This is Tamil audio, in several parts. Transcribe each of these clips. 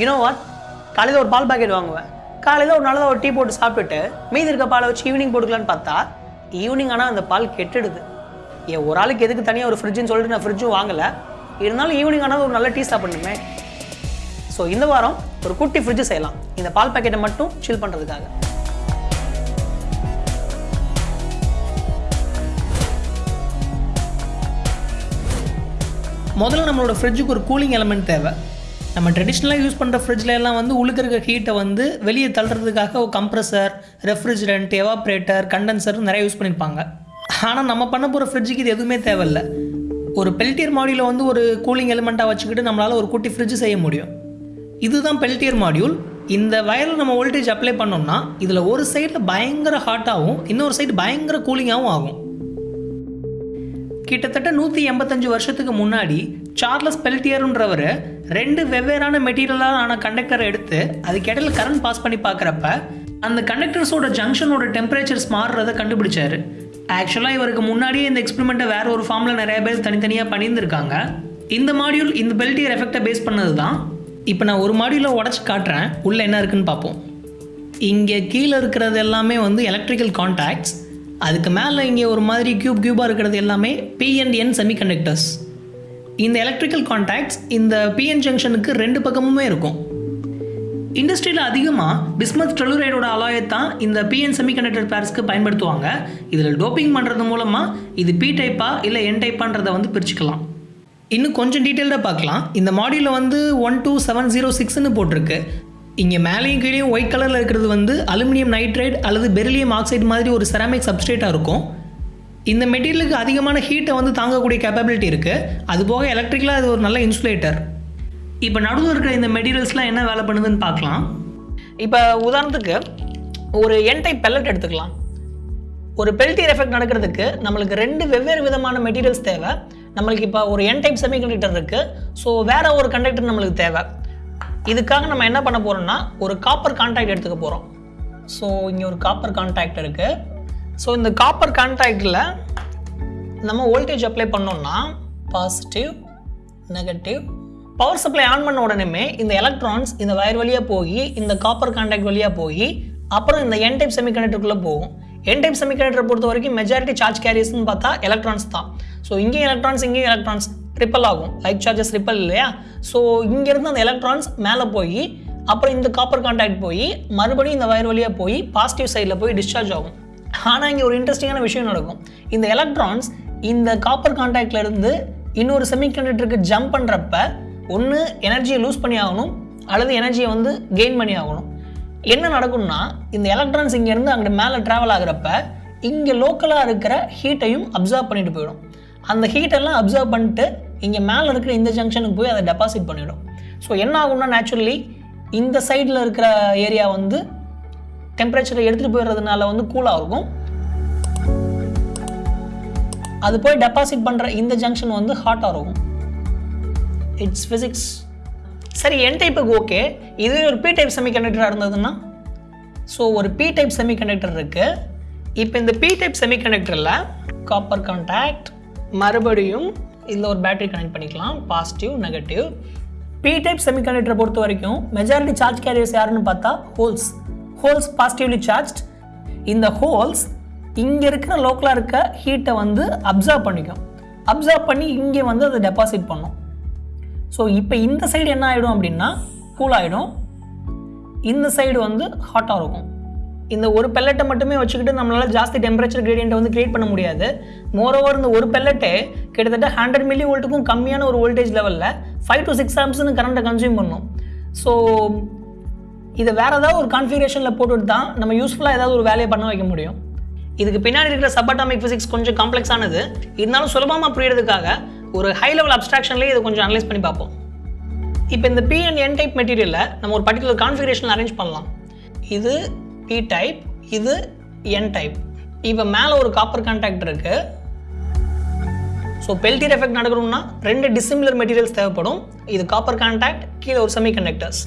யூனோ வாட் காலையில் ஒரு பால் பாக்கெட் வாங்குவேன். காலையில் ஒரு நல்லதாக ஒரு டீ போட்டு சாப்பிட்டுட்டு மீதி இருக்க பாலை வச்சு ஈவினிங் போட்டுக்கலான்னு பார்த்தா ஈவினிங் ஆனால் அந்த பால் கெட்டுடுது. ஏன் ஒரு ஆளுக்கு எதுக்கு தனியாக ஒரு ஃப்ரிட்ஜுன்னு சொல்லிட்டு நான் ஃப்ரிட்ஜும் வாங்கலை. இருந்தாலும் ஈவினிங் ஆனால் ஒரு நல்ல டீ சாப்பிடணுமே ஸோ இந்த வாரம் ஒரு குட்டி ஃப்ரிட்ஜு செய்யலாம். இந்த பால் பாக்கெட்டை மட்டும் சில் பண்ணுறதுக்காக முதல்ல நம்மளோட ஃப்ரிட்ஜுக்கு ஒரு கூலிங் எலமெண்ட் தேவை. நம்ம ட்ரெடிஷ்னலாக யூஸ் பண்ணுற ஃப்ரிட்ஜில் எல்லாம் வந்து உள்ளுக்கு இருக்க ஹீட்டை வந்து வெளியே தள்ளுறதுக்காக ஒரு கம்ப்ரஸர் ரெஃப்ரிஜரண்ட் எவாப்ரேட்டர் கண்டென்சர் நிறைய யூஸ் பண்ணியிருப்பாங்க ஆனால் நம்ம பண்ண போகிற ஃப்ரிட்ஜுக்கு இது எதுவுமே தேவையில்ல. ஒரு பெல்டியர் மாடியூலை வந்து ஒரு கூலிங் எலிமெண்ட்டாக வச்சுக்கிட்டு நம்மளால் ஒரு குட்டி ஃப்ரிட்ஜ் செய்ய முடியும். இதுதான் பெல்டியர் மாடியூல் இந்த வயரில் நம்ம வோல்டேஜ் அப்ளை பண்ணோம்னா இதில் ஒரு சைடில் பயங்கர ஹாட்டாகவும் இன்னொரு சைடு பயங்கர கூலிங்காகவும் ஆகும். கிட்டத்தட்ட நூற்றி எண்பத்தஞ்சு வருஷத்துக்கு முன்னாடி சார்லஸ் பெல்டியருன்றவர் ரெண்டு வெவ்வேறான மெட்டீரியலாக ஆன கண்டக்டரை எடுத்து அதுக்கு இடையில கரண்ட் பாஸ் பண்ணி பார்க்குறப்ப அந்த கண்டக்டர்ஸோட ஜங்ஷனோட டெம்பரேச்சர்ஸ் மாறுறதை கண்டுபிடிச்சார். ஆக்சுவலாக இவருக்கு முன்னாடியே இந்த எக்ஸ்பெரிமெண்ட்டை வேற ஒரு ஃபார்மில் நிறைய பேர் தனித்தனியாக பண்ணியிருந்திருக்காங்க. இந்த மாடியூல் இந்த பெல்டியர் எஃபெக்டை பேஸ் பண்ணது தான் இப்போ நான் ஒரு மாடியூலை உடச்சி காட்டுறேன். உள்ளே என்ன இருக்குன்னு பார்ப்போம். இங்கே கீழே இருக்கிறது எல்லாமே வந்து எலக்ட்ரிக்கல் கான்டாக்ட்ஸ் அதுக்கு மேலே இங்கே ஒரு மாதிரி கியூப் கியூபாக இருக்கிறது எல்லாமே பிஎன்என் செமிகண்டக்டர்ஸ் இந்த எலக்ட்ரிக்கல் கான்டாக்ட்ஸ் இந்த பிஎன் ஜங்ஷனுக்கு ரெண்டு பக்கமுமே இருக்கும். இண்டஸ்ட்ரியில் அதிகமாக பிஸ்மத் டெலுரைடோட அலாயை தான் இந்த பிஎன் செமிகண்டக்டர் பேர்ஸ்க்கு பயன்படுத்துவாங்க. இதில் டோப்பிங் பண்ணுறது மூலமாக இது பி டைப்பா இல்லை என் டைப்பான்றதை வந்து பிரிச்சுக்கலாம். இன்னும் கொஞ்சம் டீட்டெயில்டாக பார்க்கலாம். இந்த மாடியூலில் வந்து ஒன் டூ செவன் ஜீரோ சிக்ஸ்னு போட்டிருக்கு. இங்கே மேலேயும் கீழேயும் ஒயிட் கலரில் இருக்கிறது வந்து அலுமினியம் நைட்ரைட் அல்லது பெரிலியம் ஆக்சைடு மாதிரி ஒரு செராமிக் சப்ஸ்ட்ரேட்டாக இருக்கும். இந்த மெட்டீரியலுக்கு அதிகமான ஹீட்டை வந்து தாங்கக்கூடிய கேப்பபிலிட்டி இருக்குது அதுபோக எலக்ட்ரிக்கலாக அது ஒரு நல்ல இன்சுலேட்டர் இப்போ நடுவில் இருக்கிற இந்த மெட்டீரியல்ஸ்லாம் என்ன வேலை பண்ணுதுன்னு பார்க்கலாம். இப்போ உதாரணத்துக்கு ஒரு என் டைப் பெல்லட் எடுத்துக்கலாம். ஒரு பெல்டியர் எஃபெக்ட் நடக்கிறதுக்கு நம்மளுக்கு ரெண்டு வெவ்வேறு விதமான மெட்டீரியல்ஸ் தேவை. நம்மளுக்கு இப்போ ஒரு என் டைப் செமிகண்டக்டர் இருக்குது ஸோ வேறு ஒரு கண்டக்டர் நம்மளுக்கு தேவை. இதுக்காக நம்ம என்ன பண்ண போகிறோம்னா ஒரு காப்பர் கான்டாக்ட் எடுத்துக்க போகிறோம் ஸோ இங்கே ஒரு காப்பர் கான்டாக்ட் இருக்குது ஸோ இந்த காப்பர் கான்டாக்டில் நம்ம வோல்டேஜ் அப்ளை பண்ணோம்னா positive negative power supply on பண்ண உடனே இந்த எலக்ட்ரான்ஸ் இந்த வயர் வழியாக போய் இந்த காப்பர் கான்டாக்ட் வழியாக போய் அப்புறம் இந்த என் டைப் செமிகண்டக்டருக்குள்ளே போகும். என் டைப் செமிகண்டக்டரை பொறுத்த வரைக்கும் மெஜாரிட்டி சார்ஜ் கேரியர்ஸ்னு பார்த்தா எலக்ட்ரான்ஸ் தான். ஸோ இங்கேயும் எலக்ட்ரான்ஸ் இங்கேயும் எலக்ட்ரான்ஸ் ரிப்பல் ஆகும். லைக் சார்ஜஸ் ரிப்பல் இல்லையா? ஸோ இங்கேருந்து அந்த எலக்ட்ரான்ஸ் மேலே போய் அப்புறம் இந்த காப்பர் கான்டாக்ட் போய் மறுபடியும் இந்த வயர் வழியாக போய் பாசிட்டிவ் சைடில் போய் டிஸ்சார்ஜ் ஆகும். ஆனால் இங்கே ஒரு இன்ட்ரெஸ்டிங்கான விஷயம் நடக்கும். இந்த எலக்ட்ரான்ஸ் இந்த காப்பர் கான்டாக்ட்லேருந்து இன்னொரு செமிகண்டக்டருக்கு ஜம்ப் பண்ணுறப்ப ஒன்று எனர்ஜியை லூஸ் பண்ணி ஆகணும் அல்லது எனர்ஜியை வந்து கெயின் பண்ணி ஆகணும் என்ன நடக்கும்னா இந்த எலக்ட்ரான்ஸ் இங்கேருந்து அங்கே மேலே ட்ராவல் ஆகுறப்ப இங்கே லோக்கலாக இருக்கிற ஹீட்டையும் அப்சர்வ் பண்ணிட்டு போயிடும். அந்த ஹீட்டெல்லாம் அப்சர்வ் பண்ணிட்டு இங்கே மேலே இருக்கிற இந்த ஜங்ஷனுக்கு போய் அதை டெபாசிட் பண்ணிவிடும் ஸோ என்ன ஆகும்னா நேச்சுரலி இந்த சைடில் இருக்கிற ஏரியா வந்து டெம்பரேச்சரில் எடுத்துகிட்டு போயிடுறதுனால வந்து கூலாக இருக்கும். அது போய் டெபாசிட் பண்ணுற இந்த ஜங்ஷன் வந்து ஹாட்டாக இருக்கும். இட்ஸ் ஃபிசிக்ஸ் சரி என் டைப்புக்கு ஓகே இது ஒரு பி டைப் செமிகண்டக்டராக இருந்ததுன்னா? ஸோ ஒரு பி டைப் செமிகண்டக்டர் இருக்குது இப்போ இந்த பி டைப் செமிகண்டக்டரில் காப்பர் கான்டாக்ட் மறுபடியும் இதில் ஒரு பேட்டரி கனெக்ட் பண்ணிக்கலாம். பாசிட்டிவ் நெகட்டிவ் பி டைப் செமிகண்டக்டரை பொறுத்த வரைக்கும் மெஜாரிட்டி சார்ஜ் கேரியர்ஸ் யாருன்னு பார்த்தா ஹோல்ஸ் ஹோல்ஸ் பாசிட்டிவ்லி சார்ஜ் இந்த ஹோல்ஸ் இங்கே இருக்கிற லோக்கலாக இருக்க ஹீட்டை வந்து அப்சர்வ் பண்ணிக்கும். அப்சர்வ் பண்ணி இங்கே வந்து அதை டெபாசிட் பண்ணும். ஸோ இப்போ இந்த சைடு என்ன ஆகிடும் அப்படின்னா கூல் ஆகிடும் இந்த சைடு வந்து ஹாட்டாக இருக்கும். இந்த ஒரு பெல்லட்டை மட்டுமே வச்சுக்கிட்டு நம்மளால் ஜாஸ்தி டெம்பரேச்சர் கிரேடியண்ட்டை வந்து கிரியேட் பண்ண முடியாது. மோரோவர் இந்த ஒரு பெல்லட்டே கிட்டத்தட்ட ஹண்ட்ரட் மில்லி வோல்ட்டுக்கும் கம்மியான ஒரு வோல்டேஜ் லெவலில் ஃபைவ் டு சிக்ஸ் ஆம்ஸ்னு கரண்ட்டை கன்சியூம் பண்ணும். ஸோ இதை வேறு ஏதாவது ஒரு கான்ஃபிகரேஷனில் போட்டுட்டு தான் நம்ம யூஸ்ஃபுல்லாக ஏதாவது ஒரு வேலையை பண்ண வைக்க முடியும். இதுக்கு பின்னாடி இருக்கிற சப்பாட்டாமிக் ஃபிசிக்ஸ் கொஞ்சம் காம்ப்ளெக்ஸானது இருந்தாலும் சுலபமாக புரியறதுக்காக ஒரு ஹை லெவல் அப்ஸ்ட்ராக்ஷன்லேயே இதை கொஞ்சம் அனலைஸ் பண்ணி பார்ப்போம். இப்போ இந்த பி அண்ட் என் டைப் மெட்டீரியலில் நம்ம ஒரு பர்டிகுலர் கான்ஃபிகரேஷன் அரேஞ்ச் பண்ணலாம். இது பி டைப் இது என் டைப் இப்போ மேலே ஒரு காப்பர் கான்டாக்ட் இருக்கு. ஸோ பெல்டியர் எஃபெக்ட் நடக்கணும்னா ரெண்டு டிசிமிலர் மெட்டீரியல்ஸ் தேவைப்படும். இது காப்பர் கான்டாக்ட் கீழே ஒரு செமி கண்டக்டர்ஸ்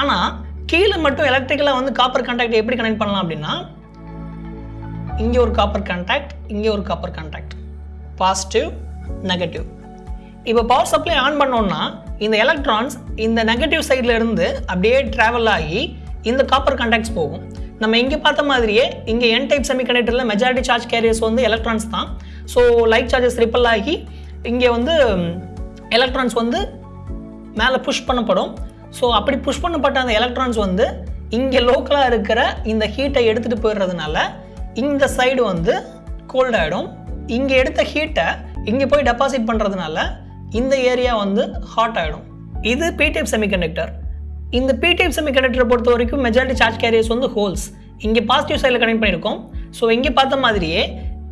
ஆனால் கீழே மட்டும் எலக்ட்ரிக்கலாக வந்து காப்பர் கான்டாக்ட் எப்படி கனெக்ட் பண்ணலாம் அப்படின்னா இங்கே ஒரு காப்பர் கான்டாக்ட் இங்கே ஒரு காப்பர் கான்டாக்ட் பாசிட்டிவ் நெகட்டிவ் இப்போ பவர் சப்ளை ஆன் பண்ணோம்னா இந்த எலக்ட்ரான்ஸ் இந்த நெகட்டிவ் சைடில் இருந்து அப்படியே ட்ராவல் ஆகி இந்த காப்பர் கான்டாக்ட்ஸ் போகும். நம்ம இங்கே பார்த்த மாதிரியே இங்கே என் டைப் செமி செமிகண்டக்டரில் மெஜாரிட்டி சார்ஜ் கேரியர்ஸ் வந்து எலக்ட்ரான்ஸ் தான். ஸோ லைட் சார்ஜஸ் ரிப்பல் ஆகி இங்கே வந்து எலக்ட்ரான்ஸ் வந்து மேலே புஷ் பண்ணப்படும். ஸோ அப்படி புஷ் பண்ணப்பட்ட அந்த எலக்ட்ரான்ஸ் வந்து இங்கே லோக்கலாக இருக்கிற இந்த ஹீட்டை எடுத்துகிட்டு போயிடுறதுனால இந்த சைடு வந்து கோல்ட் ஆகிடும் இங்கே எடுத்த ஹீட்டை இங்கே போய் டெபாசிட் பண்ணுறதுனால இந்த ஏரியா வந்து ஹாட் ஆகிடும் இது பிடிஎஃப் செமிகண்டக்டர் இந்த பிடிஎஃப் செமிகண்டக்டரை பொறுத்த வரைக்கும் மெஜாரிட்டி சார்ஜ் கேரியர்ஸ் வந்து ஹோல்ஸ் இங்கே பாசிட்டிவ் சைடில் கனெக்ட் பண்ணியிருக்கோம். ஸோ இங்கே பார்த்த மாதிரியே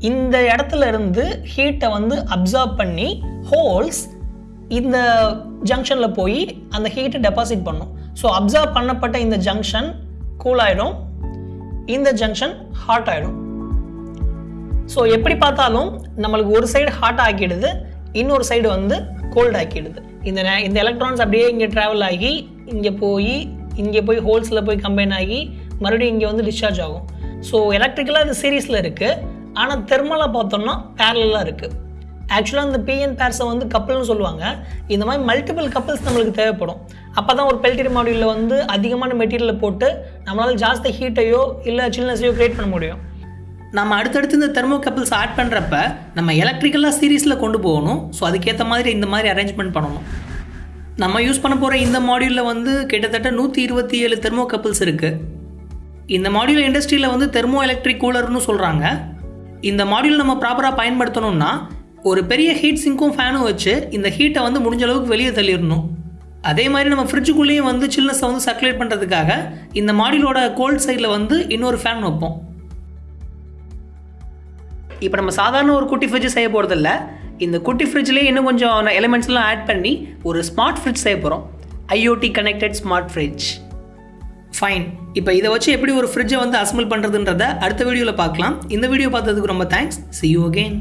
இந்த இடத்துல இருந்து ஹீட்டை வந்து அப்சர்வ் பண்ணி ஹோல்ஸ் இந்த ஜங்ஷனில் போய் அந்த ஹீட்டை டெபாசிட் பண்ணும். ஸோ அப்சர்வ் பண்ணப்பட்ட இந்த ஜங்ஷன் கூல் ஆகிடும் இந்த ஜங்ஷன் ஹாட் ஆகிடும் ஸோ எப்படி பார்த்தாலும் நம்மளுக்கு ஒரு சைடு ஹாட் ஆக்கிடுது இன்னொரு சைடு வந்து கோல்ட் ஆக்கிடுது. இந்த நே- இந்த எலக்ட்ரான்ஸ் அப்படியே இங்கே ட்ராவல் ஆகி இங்கே போய் இங்கே போய் ஹோல்ஸில் போய் கம்பைன் ஆகி மறுபடியும் இங்கே வந்து டிஸ்சார்ஜ் ஆகும். ஸோ எலக்ட்ரிக்கலாக இது சீரீஸில் இருக்குது ஆனால் தெர்மலாக பார்த்தோம்னா பேரலாக இருக்குது ஆக்சுவலாக இந்த பிஎன் பேர்ஸை வந்து கப்பல்னு சொல்லுவாங்க. இந்த மாதிரி மல்டிபிள் கப்பல்ஸ் நம்மளுக்கு தேவைப்படும். அப்போ தான் ஒரு பெல்டரி மாடியூலில் வந்து அதிகமான மெட்டீரியலை போட்டு நம்மளால் ஜாஸ்தி ஹீட்டையோ இல்லை சில்னஸையோ க்ரியேட் பண்ண முடியும். நம்ம அடுத்தடுத்து இந்த தெர்மோ கப்பல்ஸ் ஆட் பண்ணுறப்ப நம்ம எலக்ட்ரிக்கலாக சீரீஸில் கொண்டு போகணும். ஸோ அதுக்கேற்ற மாதிரி இந்த மாதிரி அரேஞ்ச்மெண்ட் பண்ணணும். நம்ம யூஸ் பண்ண போகிற இந்த மாடியூலில் வந்து கிட்டத்தட்ட நூற்றி இருபத்தி ஏழு தெர்மோ கப்பல்ஸ் இருக்குது இந்த மாடியூல் இண்டஸ்ட்ரியில் வந்து தெர்மோ எலக்ட்ரிக் கூலர்னு சொல்கிறாங்க இந்த மாடியூல் நம்ம ப்ராப்பராக பயன்படுத்தணும்னா ஒரு பெரிய ஹீட் சிங்க்கும் ஃபேனும் வச்சு இந்த ஹீட்டை வந்து முடிஞ்ச அளவுக்கு வெளியே தள்ளிடணும். அதே மாதிரி நம்ம ஃப்ரிட்ஜுக்குள்ளேயும் வந்து சில்னஸை வந்து சர்க்குலேட் பண்ணுறதுக்காக இந்த மாடியிலோட கோல்ட் சைடில் வந்து இன்னொரு ஃபேன் வைப்போம். இப்போ நம்ம சாதாரண ஒரு குட்டி ஃப்ரிட்ஜ் செய்ய போகிறதில்ல இந்த குட்டி ஃப்ரிட்ஜ்லேயே இன்னும் கொஞ்சம் எலிமெண்ட்ஸ்லாம் ஆட் பண்ணி ஒரு ஸ்மார்ட் ஃப்ரிட்ஜ் செய்ய போகிறோம் IoT connected smart fridge fine இப்போ இதை வச்சு எப்படி ஒரு ஃப்ரிட்ஜை வந்து அசம்பிள் பண்ணுறதுன்றத அடுத்த வீடியோவில் பார்க்கலாம். இந்த வீடியோ பார்த்ததுக்கு ரொம்ப தேங்க்ஸ் சி யூ அகெயின்